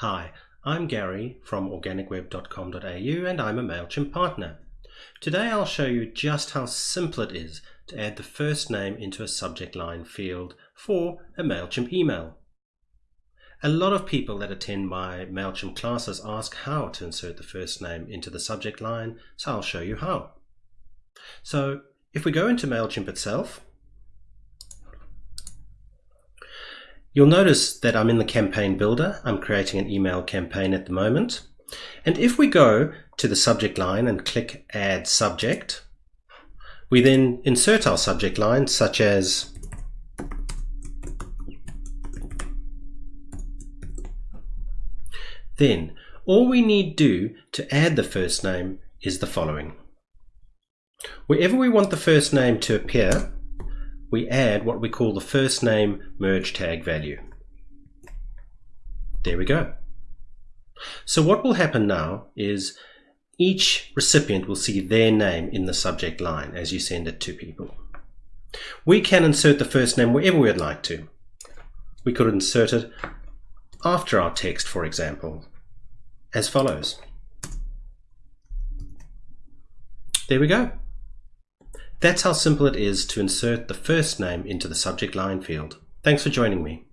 Hi, I'm Gary from organicweb.com.au and I'm a MailChimp partner. Today I'll show you just how simple it is to add the first name into a subject line field for a MailChimp email. A lot of people that attend my MailChimp classes ask how to insert the first name into the subject line, so I'll show you how. So if we go into MailChimp itself, You'll notice that I'm in the campaign builder. I'm creating an email campaign at the moment. And if we go to the subject line and click add subject, we then insert our subject line such as Then all we need to do to add the first name is the following. Wherever we want the first name to appear, we add what we call the first name merge tag value. There we go. So what will happen now is each recipient will see their name in the subject line as you send it to people. We can insert the first name wherever we'd like to. We could insert it after our text, for example, as follows. There we go. That's how simple it is to insert the first name into the subject line field. Thanks for joining me.